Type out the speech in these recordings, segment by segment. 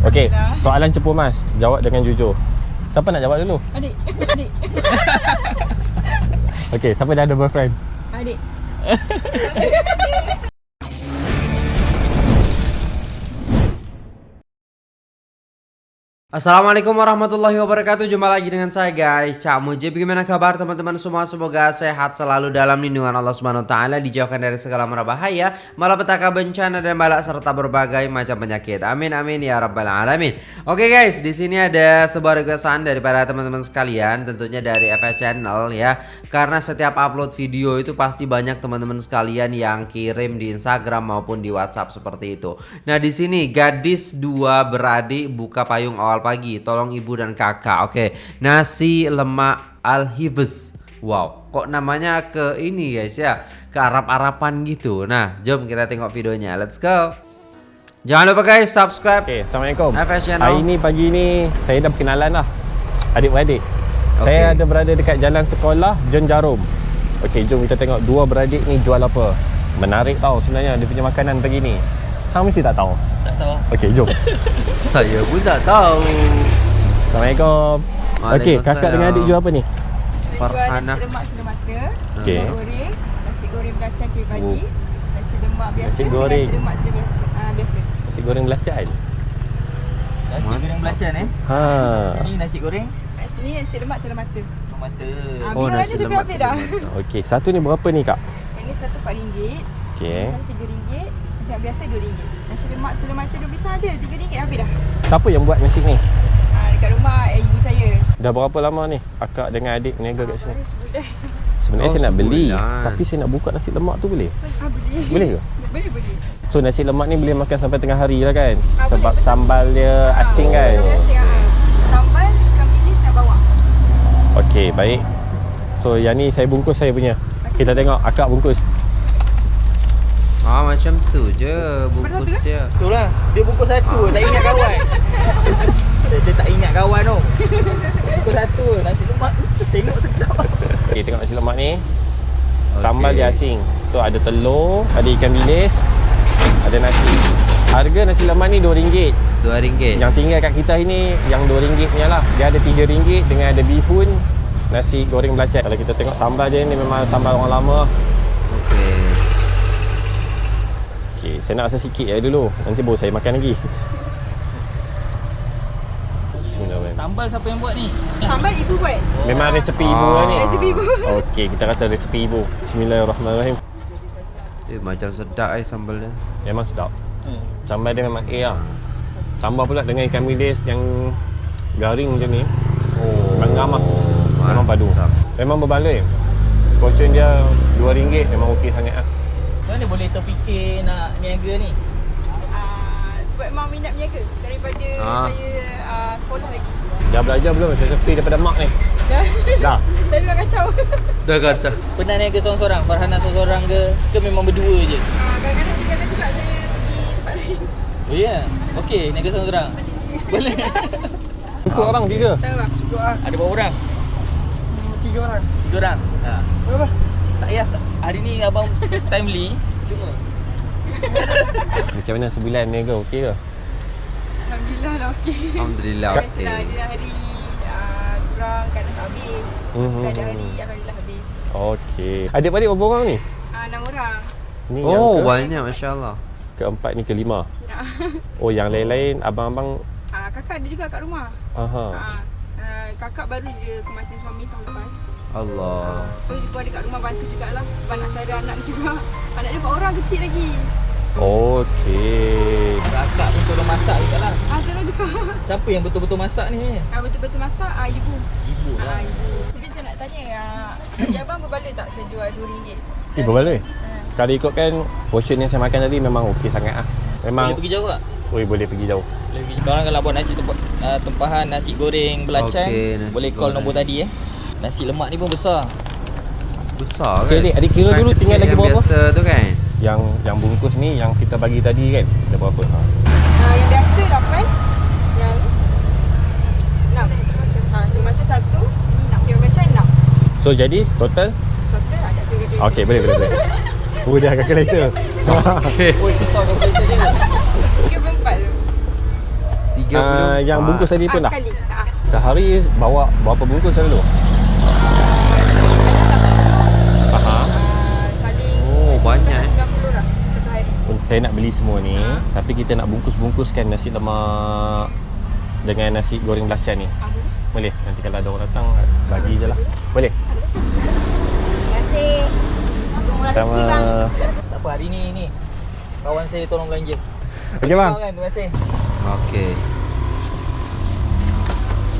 Okey, soalan cepu mas. Jawab dengan jujur. Siapa nak jawab dulu? Adik, adik, Okey, siapa dah ada boyfriend? adik. Assalamualaikum warahmatullahi wabarakatuh. Jumpa lagi dengan saya guys. Cak Mujib Bagaimana kabar teman-teman semua? Semoga sehat selalu dalam lindungan Allah Subhanahu Taala Dijauhkan dari segala mara bahaya Malapetaka bencana dan balak Serta berbagai macam penyakit. Amin amin ya rabbal alamin. Oke guys di sini ada sebuah requestan Daripada teman-teman sekalian Tentunya dari FS Channel ya. Karena setiap upload video itu Pasti banyak teman-teman sekalian Yang kirim di Instagram maupun di WhatsApp Seperti itu. Nah di sini gadis dua beradik Buka payung awal pagi Tolong ibu dan kakak Oke Nasi lemak al-hibz Wow Kok namanya ke ini guys ya Ke Arab-Arapan gitu Nah jom kita tengok videonya Let's go Jangan lupa guys subscribe Okey, Assalamualaikum. FS Channel. Hari ni pagi ni saya dah berkenalan lah. Adik-beradik. Okey. Saya ada berada dekat jalan sekolah Jen Jarum. Okey, jom kita tengok dua beradik ni jual apa. Menarik tau sebenarnya dia punya makanan pagi ni. Hang mesti tak tahu. Tak tahu. Okey, jom. Saya pun tak tahu. Assalamualaikum. Okey, kakak dengan adik jual apa ni? Farhana. Lemak cili mata. Okey. Goreng, nasi goreng belacan cili padi. Oh. Nasi lemak biasa. Nasi goreng. Nasi lemak ah, biasa. Nasi goreng belacan. Nasi goreng belacan eh. Ha. Ini nasi goreng. Sini nasi lemak cili mata. Mata. Ah, oh, nasi lemak. Okey, satu ni berapa ni, Kak? Ini satu RM4. Okey. Satu RM3 macam biasa RM2 Nasi lemak telur mata RM2 ada RM3 habis dah Siapa yang buat nasi ni? Ha, dekat rumah eh, ibu saya Dah berapa lama ni akak dengan adik meniaga kat sini? Ah, Sebenarnya oh, saya nak beli sebulan. Tapi saya nak buka nasi lemak tu boleh? Ha, boleh Boleh ke? Boleh boleh So nasi lemak ni boleh makan sampai tengah hari lah kan? Ha, Sebab boleh. sambal dia ha, asing kan? Asing, ha. sambal ikan bilis nak bawa Okay baik So yang ni saya bungkus saya punya kita tengok akak bungkus Ah macam tu je Bungkus ke? dia Betul lah. Dia bungkus satu. Tak ingat kawan. dia, dia tak ingat kawan tu. Bungkus satu. Nasi lemak. Tengok sedap. Okey, tengok nasi lemak ni. Sambal dia asin. So ada telur, ada ikan bilis, ada nasi. Harga nasi lemak ni RM2. RM2 Yang tinggal kat kita ini yang RM2 punya lah. Dia ada RM3 dengan ada bihun, nasi goreng belacan. Kalau kita tengok sambal dia ni memang sambal orang lama. Okey Okey, saya nak rasa sikit je dulu. Nanti baru saya makan lagi. Bismillahirrahmanirrahim. Sambal siapa yang buat ni? Sambal ibu buat. Memang resepi ibu Ah. lah ni. Resepi ibu. Okey, kita rasa resepi ibu. Bismillahirrahmanirrahim. Eh macam sedap eh sambal dia Memang sedap. Hmm. Sambal dia memang A lah. Tambah pula dengan ikan bilis yang garing macam ni. Oh lah. Memang padu. mantap. Memang berbaloi. Portion dia RM2 memang okey sangat lah. Mana boleh terfikir nak niaga ni? Ah, sebab memang minat berniaga daripada Ah. saya ah, sekolah lagi. Dah belajar belum? Saya sepi daripada mak ni. Dah. Dah. saya memang kacau. Dah kata Pernah niaga seorang-seorang? Farhana seorang-seorang ke? Ke memang berdua je? Ah, kadang-kadang tinggalkan juga saya pergi tempat lain. Oh ya? Yeah. Okey, niaga seorang-seorang. Boleh. Cukup orang tiga. Tahu tak? Ada berapa orang? Tiga orang. Tiga orang. Ha. Berapa? Tak- Hari ni abang first time beli. Cuma. Macam mana sebulan niaga? Okey ke? Alhamdulillah lah okey. Alhamdulillah okey Biasalah ada hari ah, kurang kadang tak habis. Mhm. Ada hari alhamdulillah habis. Okey. Adik-beradik berapa orang ni? Ah, enam orang. Ni Oh yang ke, banyak Masya Allah keempat ni kelima. Ya. Oh yang lain-lain abang-abang Ah, kakak ada juga kat rumah. aha. Ah, ah, kakak baru je kematian suami tahun lepas. Allah So dia pun ada kat rumah bantu jugalah Sebab nak saya ada anak dia juga Anak dia empat orang kecil lagi Okey. Kakak pun tolong masak juga lah. Ah tolong juga Siapa yang betul-betul masak ni ah, Betul-betul masak ah, ibu Ibu ah, lah. ibu Jadi saya nak tanya ah, Jadi abang berbaloi tak saya jual RM2 Eh berbaloi. Ah. Kalau ikutkan portion yang saya makan tadi memang okey sangat ah. Memang Boleh pergi jauh tak? Oi boleh pergi jauh. Boleh pergi. Korang kalau buat nasi tempa, uh, tempahan nasi goreng belacan, Okey, nasi boleh call goreng. nombor tadi eh. Nasi lemak ni pun besar. Besar Okey, kan? adik, adik kira Bukan dulu tinggal lagi berapa? Biasa tu kan Yang yang bungkus ni yang kita bagi tadi kan ada berapa? Ha. ah, Yang biasa 8 Yang 6 ah, Tomato satu Ni nak sayur belacan 6 So jadi total Total ada sayur Okey boleh boleh boleh. Oh dah calculator. Okey Oi, besar calculator dia. 34 tu uh, yang bungkus tadi pun Ah, dah. sekali. Ah. Sehari bawa berapa bungkus selalu? Aha. Ah, Oh, banyak, eh. 90 lah hari. Saya nak beli semua ni, tapi kita nak bungkus-bungkuskan nasi lemak dengan nasi goreng belacan ni. Ah, boleh. Nanti kalau ada orang datang bagi je lah. Boleh. Terima kasih. Sama. rezeki bang. Tak apa hari ni ni. Kawan saya tolong belanja. Okey bang. Terima kasih. Okey.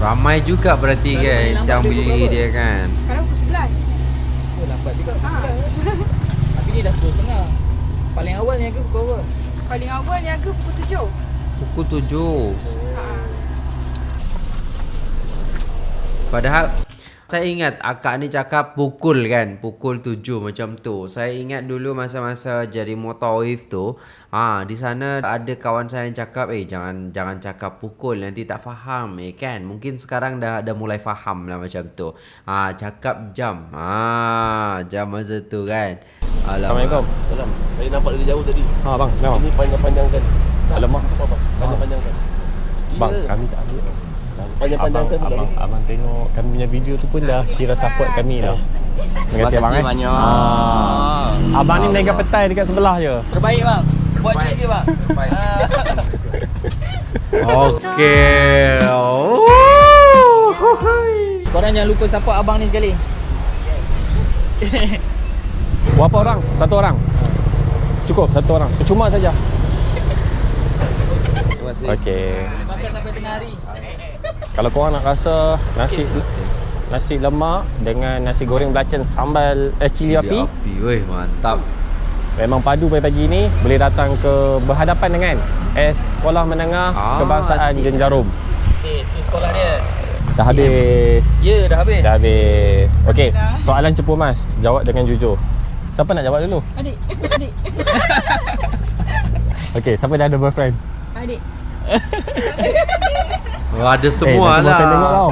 Ramai juga berarti guys lambat yang dia beli pukul dia kan. Sekarang pukul 11. Oh, lambat juga. Ah, Tapi ni dah 10.30. Paling awal ni aku pukul apa? paling awal niaga pukul 7. Pukul 7. Ah. Padahal saya ingat akak ni cakap pukul kan, pukul 7 macam tu. Saya ingat dulu masa-masa jadi motawif tu, ah di sana ada kawan saya yang cakap, "Eh jangan jangan cakap pukul nanti tak faham." Eh kan. Mungkin sekarang dah dah mulai faham lah macam tu. Ah cakap jam. Ah jam masa tu kan. Assalamualaikum. Salam. Saya nampak dari jauh tadi. Ha bang, memang. Ini panjang-panjangkan. Alamak. Apa bang? Panjang-panjangkan. Bang, Ya. kami tak ambil. Panjang-panjangkan abang, abang, abang tengok kami punya video tu pun dah kira support kami dah. Terima kasih abang eh. banyak. Ah. Abang ni mega petai dekat sebelah je. Terbaik bang. Buat sikit je bang. Terbaik. Ah. Okey. Oh. Korang jangan lupa support abang ni sekali. Berapa orang? Satu orang. Cukup satu orang. Percuma saja. Okey. Boleh makan sampai tengah hari. Kalau korang nak rasa nasi nasi lemak dengan nasi goreng belacan sambal eh cili api api. Weh, mantap. memang padu pagi-pagi ni boleh datang ke berhadapan dengan S Sekolah Menengah Ah, Kebangsaan. Jenjarum. Eh, tu sekolah dia. Dah habis. Ya, dah habis. Dah habis. Okey, soalan cepu mas. Jawab dengan jujur. Siapa nak jawab dulu? Adik, adik, Okey, siapa dah ada boyfriend? adik. Oh, ada eh, semua nanti lah. boyfriend tengok tau.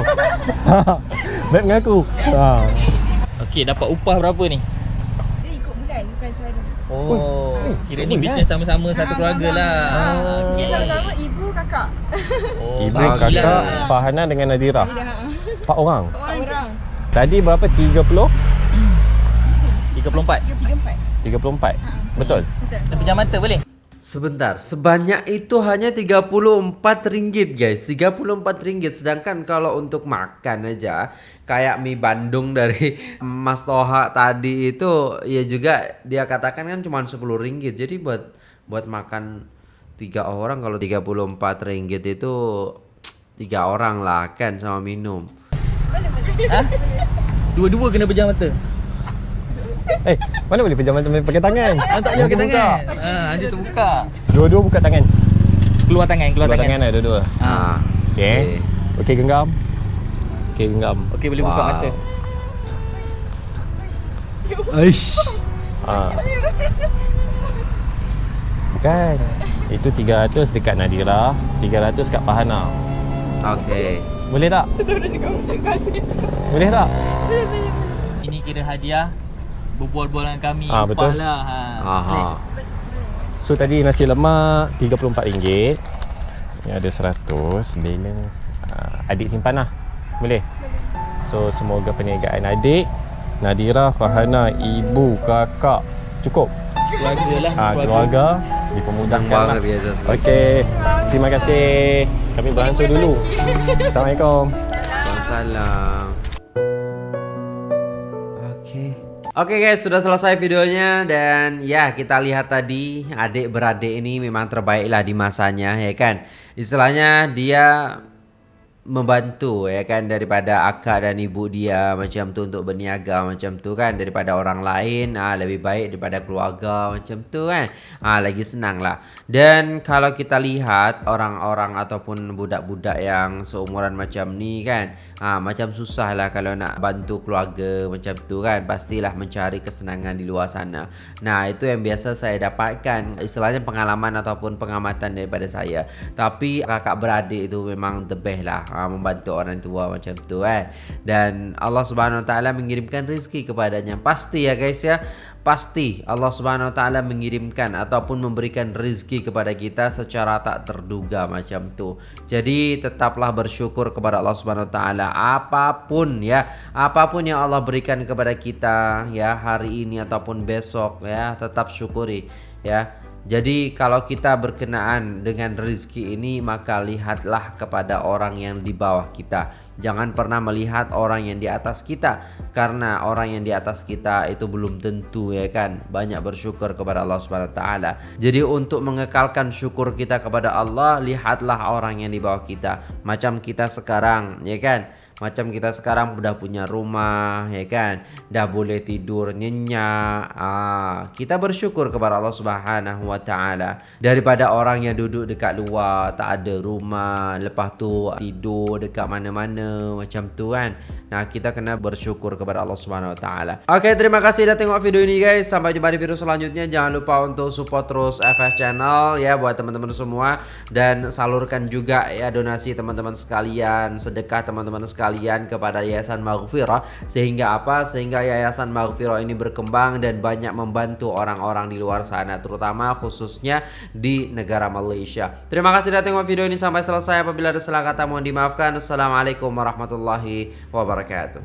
Baik dengan aku. Ha. Okey, dapat upah berapa ni? Dia ikut bulan bukan sehari. Oh, eh, kira ni bisnes sama-sama satu Ah, keluarga sama-sama. lah. Ah. Kita sama-sama ibu kakak. Oh, Ibu, kakak, Fahana dengan Nadira. Dia dah. Empat orang. Orang, orang. Tadi berapa? 30? 34. 3 4. 34. Betul? Betul. Tapi jam mata boleh? Sebentar, sebanyak itu hanya RM34 guys. RM34 Sedangkan kalau untuk makan aja Kayak mie Bandung dari Mas Toha tadi itu Ya juga dia katakan kan cuma RM10 Jadi buat buat makan tiga orang Kalau RM34 itu tiga orang lah kan sama minum? Dua-dua kena pejam mata. Eh, mana boleh pejam mata pakai tangan? Ah, tak boleh pakai buka. tangan. Ha, nanti terbuka. Dua-dua buka tangan. Keluar tangan, keluar, Keluar tangan. tangan lah dua-dua. Ah, Okey. Okey genggam. Okey genggam. Okey, boleh buka Wow. mata. Aish. Ha. Bukan. Itu 300 dekat Nadira, 300 kat Fahana. Okey. Boleh tak? Boleh tak? Ini kira hadiah berbual-bual dengan kami. Ah, Upah betul. Lah. Ha. Aha. So tadi nasi lemak RM34. Ni ada 100 balance. Uh, adik simpan lah. Boleh? So semoga perniagaan adik, Nadira, Fahana, ibu, kakak cukup. Keluarga lah. Ha, keluarga dipermudahkan lah. banget biasa. Okey. Terima kasih. Kami beransur dulu. Assalamualaikum. Waalaikumsalam. Oke guys, sudah selesai videonya dan ya kita lihat tadi adik beradik ini memang terbaik lah di masanya ya kan. Istilahnya dia membantu ya kan daripada akak dan ibu dia macam tu untuk berniaga macam tu kan daripada orang lain ah lebih baik daripada keluarga macam tu kan. Ah lagi senang lah dan kalau kita lihat orang-orang ataupun budak-budak yang seumuran macam ni kan ah macam susah lah kalau nak bantu keluarga macam tu kan. Pastilah mencari kesenangan di luar sana. Nah itu yang biasa saya dapatkan istilahnya pengalaman ataupun pengamatan daripada saya. Tapi kakak beradik itu memang the best lah ha, membantu orang tua macam tu kan dan Allah Subhanahu Wa Taala mengirimkan rezeki kepadanya pasti ya guys ya pasti Allah Subhanahu wa taala mengirimkan ataupun memberikan rezeki kepada kita secara tak terduga macam tu. Jadi tetaplah bersyukur kepada Allah Subhanahu wa taala apapun ya, apapun yang Allah berikan kepada kita ya hari ini ataupun besok ya, tetap syukuri ya. Jadi kalau kita berkenaan dengan rezeki ini maka lihatlah kepada orang yang di bawah kita. Jangan pernah melihat orang yang di atas kita karena orang yang di atas kita itu belum tentu ya kan. Banyak bersyukur kepada Allah taala. Jadi untuk mengekalkan syukur kita kepada Allah, lihatlah orang yang di bawah kita. Macam kita sekarang ya kan. Macam kita sekarang udah punya rumah, ya kan? Dah boleh tidur nyenyak. Ah, kita bersyukur kepada Allah Subhanahu wa taala daripada orang yang duduk dekat luar, tak ada rumah, lepas tu tidur dekat mana-mana macam tu kan. Nah, kita kena bersyukur kepada Allah Subhanahu wa taala. Okey, terima kasih dah tengok video ini guys. Sampai jumpa di video selanjutnya. Jangan lupa untuk support terus FS Channel ya buat teman-teman semua dan salurkan juga ya donasi teman-teman sekalian, sedekah teman-teman sekalian kepada Yayasan Maghfirah sehingga apa? Sehingga Yayasan Maghfirah ini berkembang dan banyak membantu orang-orang di luar sana terutama khususnya di negara Malaysia. Terima kasih sudah tengok video ini sampai selesai. Apabila ada salah kata mohon dimaafkan. Assalamualaikum warahmatullahi wabarakatuh. وبركاته